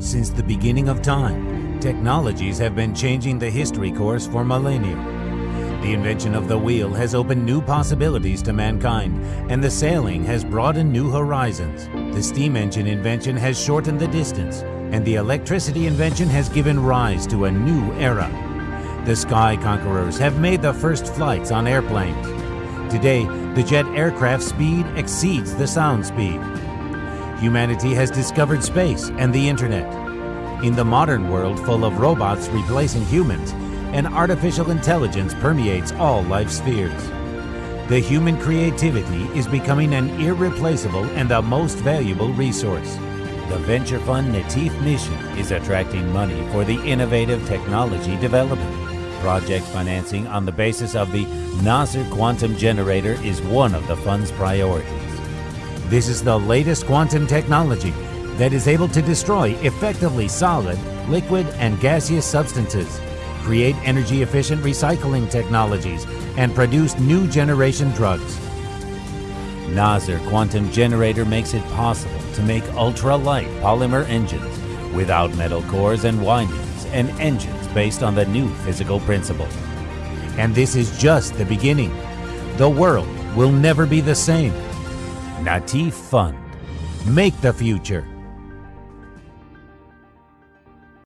Since the beginning of time, technologies have been changing the history course for millennia. The invention of the wheel has opened new possibilities to mankind, and the sailing has broadened new horizons. The steam engine invention has shortened the distance, and the electricity invention has given rise to a new era. The sky conquerors have made the first flights on airplanes. Today, the jet aircraft speed exceeds the sound speed. Humanity has discovered space and the internet. In the modern world full of robots replacing humans, an artificial intelligence permeates all life spheres. The human creativity is becoming an irreplaceable and the most valuable resource. The venture fund Natif mission is attracting money for the innovative technology development. Project financing on the basis of the Nasr Quantum Generator is one of the fund's priorities. This is the latest quantum technology that is able to destroy effectively solid, liquid, and gaseous substances, create energy efficient recycling technologies, and produce new generation drugs. Nasr Quantum Generator makes it possible to make ultra-light polymer engines without metal cores and windings and engines based on the new physical principle. And this is just the beginning. The world will never be the same. Natif Fund. Make the future.